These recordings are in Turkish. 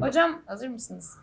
Hocam hazır mısınız?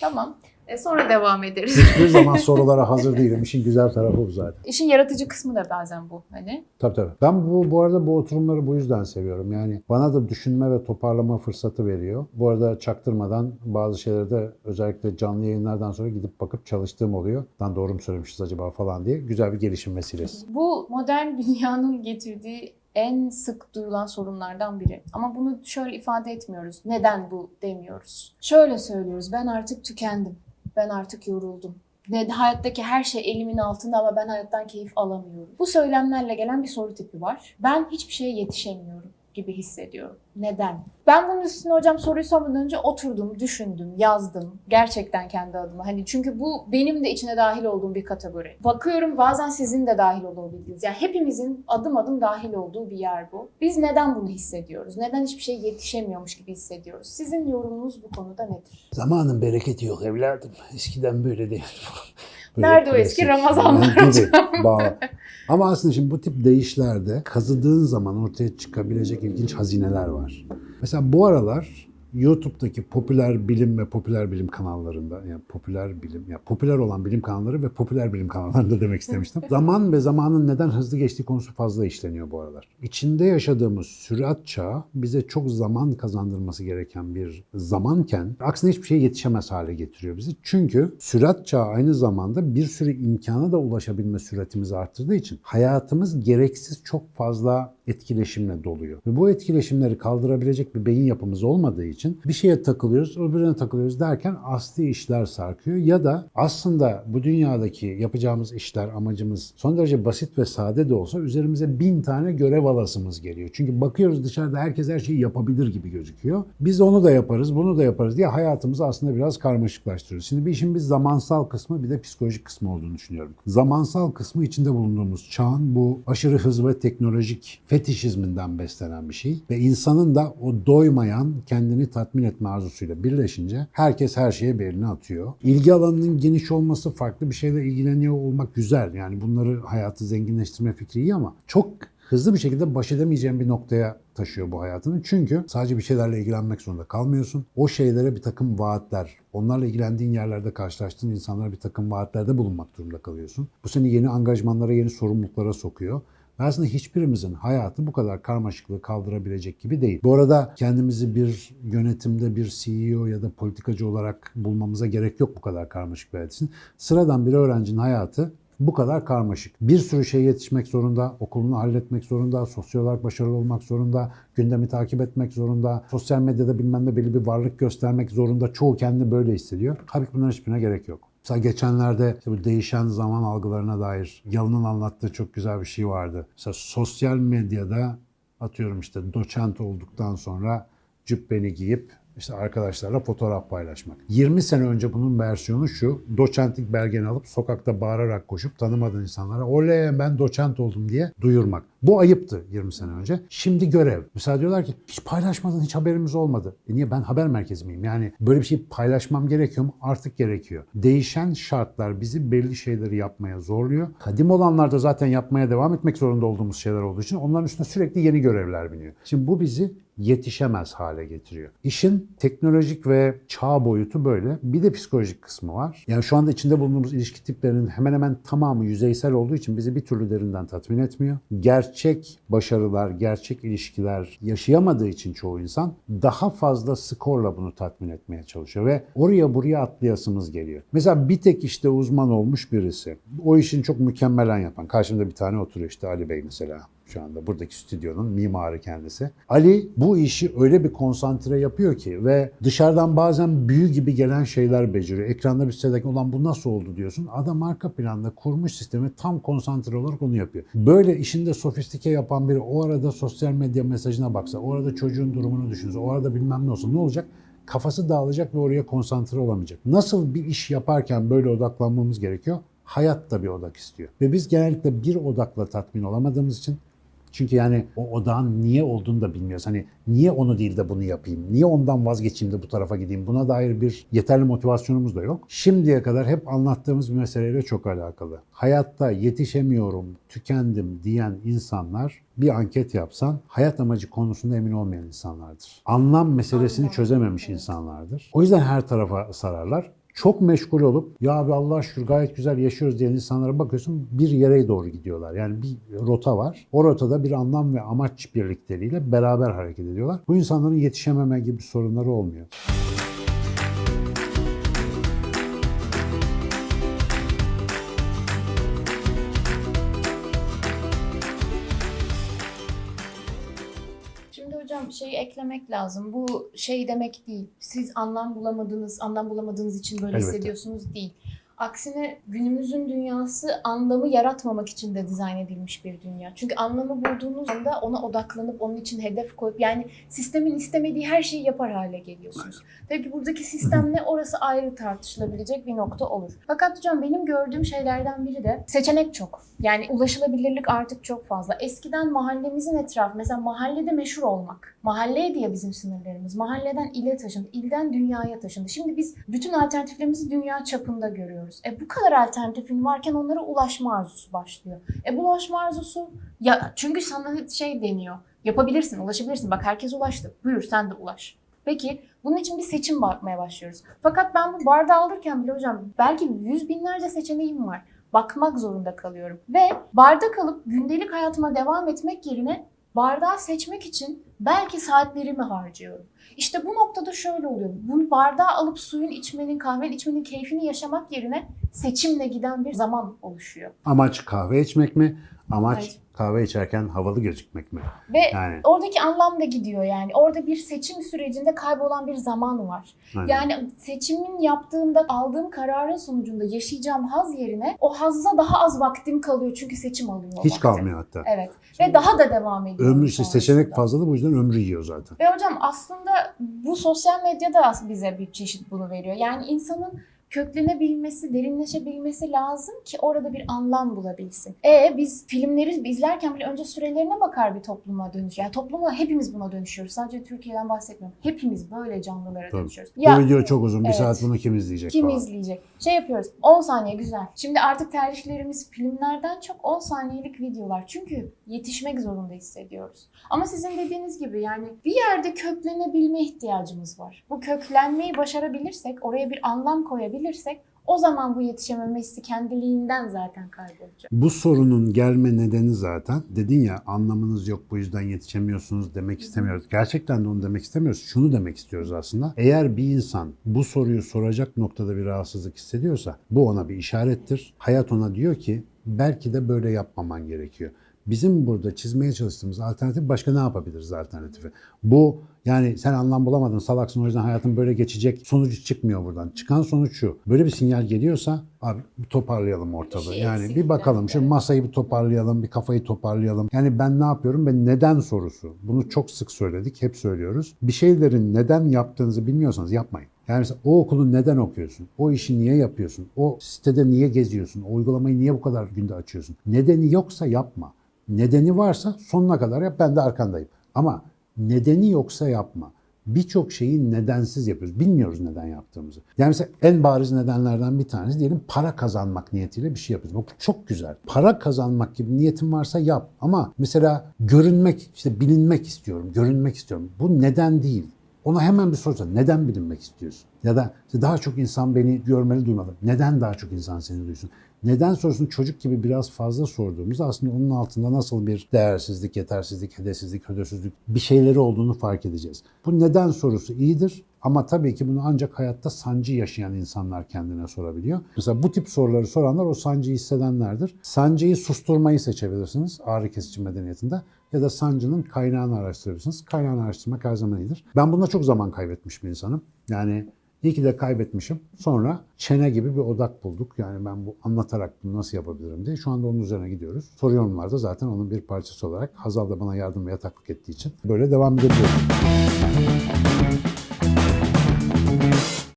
Tamam. E, sonra devam ederiz. Hiçbir zaman sorulara hazır değilim. İşin güzel tarafı bu zaten. İşin yaratıcı kısmı da bazen bu. Hani Tabii tabii. Ben bu, bu arada bu oturumları bu yüzden seviyorum. Yani bana da düşünme ve toparlama fırsatı veriyor. Bu arada çaktırmadan bazı şeyleri de özellikle canlı yayınlardan sonra gidip bakıp çalıştığım oluyor. Lan doğru mu söylemişiz acaba falan diye. Güzel bir gelişim vesilesi. bu modern dünyanın getirdiği en sık duyulan sorunlardan biri. Ama bunu şöyle ifade etmiyoruz. Neden bu demiyoruz. Şöyle söylüyoruz. Ben artık tükendim. Ben artık yoruldum. Ne, hayattaki her şey elimin altında ama ben hayattan keyif alamıyorum. Bu söylemlerle gelen bir soru tipi var. Ben hiçbir şeye yetişemiyorum gibi hissediyorum. Neden? Ben bunun üstüne hocam soruyu sormadan önce oturdum, düşündüm, yazdım. Gerçekten kendi adıma. Hani çünkü bu benim de içine dahil olduğum bir kategori. Bakıyorum bazen sizin de dahil olabildiğiniz. Yani hepimizin adım adım dahil olduğu bir yer bu. Biz neden bunu hissediyoruz? Neden hiçbir şey yetişemiyormuş gibi hissediyoruz? Sizin yorumunuz bu konuda nedir? Zamanın bereketi yok evladım. Eskiden böyle değil. Nerede o eski Ramazanlar gibi bağlı. Ama aslında şimdi bu tip deyişlerde kazıdığın zaman ortaya çıkabilecek ilginç hazineler var. Mesela bu aralar YouTube'daki popüler bilim ve popüler bilim kanallarında, yani popüler bilim, ya popüler olan bilim kanalları ve popüler bilim kanallarında demek istemiştim. Zaman ve zamanın neden hızlı geçtiği konusu fazla işleniyor bu aralar. İçinde yaşadığımız sürat çağı bize çok zaman kazandırması gereken bir zamanken aksine hiçbir şeye yetişemez hale getiriyor bizi. Çünkü sürat çağı aynı zamanda bir sürü imkana da ulaşabilme süratimizi arttırdığı için hayatımız gereksiz çok fazla etkileşimle doluyor. Ve bu etkileşimleri kaldırabilecek bir beyin yapımız olmadığı için bir şeye takılıyoruz, öbürüne takılıyoruz derken asli işler sarkıyor. Ya da aslında bu dünyadaki yapacağımız işler, amacımız son derece basit ve sade de olsa üzerimize bin tane görev alasımız geliyor. Çünkü bakıyoruz dışarıda herkes her şeyi yapabilir gibi gözüküyor. Biz onu da yaparız, bunu da yaparız diye hayatımızı aslında biraz karmaşıklaştırıyoruz. Şimdi bir işin bir zamansal kısmı bir de psikolojik kısmı olduğunu düşünüyorum. Zamansal kısmı içinde bulunduğumuz çağın bu aşırı hız ve teknolojik fetişizminden beslenen bir şey. Ve insanın da o doymayan, kendini tatmin etme arzusuyla birleşince herkes her şeye bir elini atıyor. İlgi alanının geniş olması, farklı bir şeyle ilgileniyor olmak güzel. Yani bunları hayatı zenginleştirme fikri iyi ama çok hızlı bir şekilde baş edemeyeceğin bir noktaya taşıyor bu hayatını. Çünkü sadece bir şeylerle ilgilenmek zorunda kalmıyorsun. O şeylere bir takım vaatler, onlarla ilgilendiğin yerlerde karşılaştığın insanlara bir takım vaatlerde bulunmak durumunda kalıyorsun. Bu seni yeni angajmanlara, yeni sorumluluklara sokuyor. Aslında hiçbirimizin hayatı bu kadar karmaşıklığı kaldırabilecek gibi değil. Bu arada kendimizi bir yönetimde bir CEO ya da politikacı olarak bulmamıza gerek yok bu kadar karmaşık bir hayat için. Sıradan bir öğrencinin hayatı bu kadar karmaşık. Bir sürü şeye yetişmek zorunda, okulunu halletmek zorunda, sosyal olarak başarılı olmak zorunda, gündemi takip etmek zorunda, sosyal medyada bilmem ne belli bir varlık göstermek zorunda. Çoğu kendini böyle hissediyor. Halbuki bunların hiçbirine gerek yok. Mesela geçenlerde işte bu değişen zaman algılarına dair Yalın'ın anlattığı çok güzel bir şey vardı. Mesela sosyal medyada atıyorum işte doçent olduktan sonra cübbeni giyip işte arkadaşlarla fotoğraf paylaşmak. 20 sene önce bunun versiyonu şu. Doçentlik belgeni alıp sokakta bağırarak koşup tanımadığın insanlara oley ben doçent oldum diye duyurmak. Bu ayıptı 20 sene önce. Şimdi görev. Mesela diyorlar ki hiç paylaşmadın, hiç haberimiz olmadı. E niye ben haber merkezi miyim? Yani böyle bir şey paylaşmam gerekiyor mu? Artık gerekiyor. Değişen şartlar bizi belli şeyleri yapmaya zorluyor. Kadim olanlarda zaten yapmaya devam etmek zorunda olduğumuz şeyler olduğu için onların üstüne sürekli yeni görevler biniyor. Şimdi bu bizi yetişemez hale getiriyor. İşin teknolojik ve çağ boyutu böyle. Bir de psikolojik kısmı var. Yani şu anda içinde bulunduğumuz ilişki tiplerinin hemen hemen tamamı yüzeysel olduğu için bizi bir türlü derinden tatmin etmiyor. Gerçek başarılar, gerçek ilişkiler yaşayamadığı için çoğu insan daha fazla skorla bunu tatmin etmeye çalışıyor ve oraya buraya atlayasımız geliyor. Mesela bir tek işte uzman olmuş birisi. O işini çok mükemmelen yapan. Karşımda bir tane oturuyor işte Ali Bey mesela şu anda buradaki stüdyonun mimarı kendisi. Ali bu işi öyle bir konsantre yapıyor ki ve dışarıdan bazen büyü gibi gelen şeyler beceriyor. Ekranda bir sitedeki olan bu nasıl oldu diyorsun. Adam arka planda kurmuş sistemi tam konsantre olarak onu yapıyor. Böyle işinde sofistike yapan biri o arada sosyal medya mesajına baksa, o arada çocuğun durumunu düşünse, o arada bilmem ne olsa ne olacak? Kafası dağılacak ve oraya konsantre olamayacak. Nasıl bir iş yaparken böyle odaklanmamız gerekiyor? Hayat da bir odak istiyor. Ve biz genellikle bir odakla tatmin olamadığımız için Çünkü yani o odağın niye olduğunu da bilmiyoruz. Hani niye onu değil de bunu yapayım? Niye ondan vazgeçeyim de bu tarafa gideyim? Buna dair bir yeterli motivasyonumuz da yok. Şimdiye kadar hep anlattığımız bir meseleyle çok alakalı. Hayatta yetişemiyorum, tükendim diyen insanlar bir anket yapsan hayat amacı konusunda emin olmayan insanlardır. Anlam meselesini çözememiş insanlardır. O yüzden her tarafa sararlar. Çok meşgul olup ya abi Allah şükür gayet güzel yaşıyoruz diyen insanlara bakıyorsun bir yere doğru gidiyorlar. Yani bir rota var. O rotada bir anlam ve amaç birlikteliğiyle beraber hareket ediyorlar. Bu insanların yetişememe gibi sorunları olmuyor. Hocam şeyi eklemek lazım. Bu şey demek değil. Siz anlam bulamadınız, anlam bulamadığınız için böyle Elbette. hissediyorsunuz değil. Aksine günümüzün dünyası anlamı yaratmamak için de dizayn edilmiş bir dünya. Çünkü anlamı bulduğunuz anda ona odaklanıp onun için hedef koyup yani sistemin istemediği her şeyi yapar hale geliyorsunuz. Tabii ki buradaki sistem ne orası ayrı tartışılabilecek bir nokta olur. Fakat hocam benim gördüğüm şeylerden biri de seçenek çok. Yani ulaşılabilirlik artık çok fazla. Eskiden mahallemizin etrafı mesela mahallede meşhur olmak. Mahalleydi ya bizim sınırlarımız. Mahalleden ile taşındı, ilden dünyaya taşındı. Şimdi biz bütün alternatiflerimizi dünya çapında görüyoruz. E bu kadar alternatifin varken onlara ulaşma arzusu başlıyor. E bu ulaşma arzusu ya çünkü sana şey deniyor. Yapabilirsin, ulaşabilirsin. Bak herkes ulaştı. Buyur sen de ulaş. Peki bunun için bir seçim bakmaya başlıyoruz. Fakat ben bu bardağı alırken bile hocam belki yüz binlerce seçeneğim var. Bakmak zorunda kalıyorum. Ve barda kalıp gündelik hayatıma devam etmek yerine bardağı seçmek için belki saatlerimi harcıyorum. İşte bu noktada şöyle oluyor. Bunu bardağı alıp suyun içmenin, kahvenin içmenin keyfini yaşamak yerine seçimle giden bir zaman oluşuyor. Amaç kahve içmek mi? Amaç Evet. kahve içerken havalı gözükmek mi? Ve Yani oradaki anlam da gidiyor yani. Orada bir seçim sürecinde kaybolan bir zaman var. aynen. Yani seçimin yaptığımda aldığım kararın sonucunda yaşayacağım haz yerine o hazza daha az vaktim kalıyor çünkü seçim alıyor. hiç vakti. kalmıyor hatta. Evet. Ve daha da devam ediyor. Ömrü işte seçenek fazla da bu yüzden ömrü yiyor zaten. Ve hocam aslında bu sosyal medyada bize bir çeşit bunu veriyor. Yani insanın köklenebilmesi, derinleşebilmesi lazım ki orada bir anlam bulabilsin. E biz filmleri izlerken bile önce sürelerine bakar bir topluma dönüş. Yani topluma hepimiz buna dönüşüyoruz. Sadece Türkiye'den bahsetmiyorum. Hepimiz böyle canlılara Tabii. dönüşüyoruz. bu video çok uzun. Bir evet. saat bunu kim izleyecek Kim falan. izleyecek? Şey yapıyoruz. 10 saniye güzel. Şimdi artık tercihlerimiz filmlerden çok 10 saniyelik videolar. Çünkü yetişmek zorunda hissediyoruz. Ama sizin dediğiniz gibi yani bir yerde köklenebilme ihtiyacımız var. Bu köklenmeyi başarabilirsek, oraya bir anlam koyabilirsek o zaman bu yetişememe hissi kendiliğinden zaten kaybolacak. Bu sorunun gelme nedeni zaten dedin ya anlamınız yok bu yüzden yetişemiyorsunuz demek istemiyoruz. Gerçekten de onu demek istemiyoruz. Şunu demek istiyoruz aslında. Eğer bir insan bu soruyu soracak noktada bir rahatsızlık hissediyorsa bu ona bir işarettir. Hayat ona diyor ki belki de böyle yapmaman gerekiyor. Bizim burada çizmeye çalıştığımız alternatif başka ne yapabiliriz alternatifi? Bu yani sen anlam bulamadın salaksın o yüzden hayatın böyle geçecek sonucu çıkmıyor buradan. Çıkan sonuç şu. Böyle bir sinyal geliyorsa abi bir toparlayalım ortalığı. şey yani bir bakalım şu masayı bir toparlayalım, bir kafayı toparlayalım. Yani ben ne yapıyorum ve neden sorusu. Bunu çok sık söyledik, hep söylüyoruz. Bir şeylerin neden yaptığınızı bilmiyorsanız yapmayın. Yani mesela o okulu neden okuyorsun? O işi niye yapıyorsun? O sitede niye geziyorsun? O uygulamayı niye bu kadar günde açıyorsun? Nedeni yoksa yapma. Nedeni varsa sonuna kadar yap ben de arkandayım. Ama nedeni yoksa yapma. Birçok şeyi nedensiz yapıyoruz. Bilmiyoruz neden yaptığımızı. Yani mesela en bariz nedenlerden bir tanesi diyelim para kazanmak niyetiyle bir şey yapıyoruz. Bu çok güzel. Para kazanmak gibi niyetin varsa yap. Ama mesela görünmek, işte bilinmek istiyorum, görünmek istiyorum. Bu neden değil. Ona hemen bir sorsan neden bilinmek istiyorsun? Ya da işte daha çok insan beni görmeli duymalı. Neden daha çok insan seni duysun? Neden sorusunu çocuk gibi biraz fazla sorduğumuzda aslında onun altında nasıl bir değersizlik, yetersizlik, hedefsizlik, hödösüzlük bir şeyleri olduğunu fark edeceğiz. Bu neden sorusu iyidir ama tabii ki bunu ancak hayatta sancı yaşayan insanlar kendine sorabiliyor. Mesela bu tip soruları soranlar o sancıyı hissedenlerdir. Sancıyı susturmayı seçebilirsiniz ağrı kesici medeniyetinde ya da sancının kaynağını araştırabilirsiniz. Kaynağını araştırmak her zaman iyidir. Ben bunda çok zaman kaybetmiş bir insanım. Yani iyi ki de kaybetmişim. Sonra çene gibi bir odak bulduk. Yani ben bu anlatarak bunu nasıl yapabilirim diye. Şu anda onun üzerine gidiyoruz. Soru yorumlarda zaten onun bir parçası olarak Hazal da bana yardım ve yataklık ettiği için böyle devam edebiliyoruz.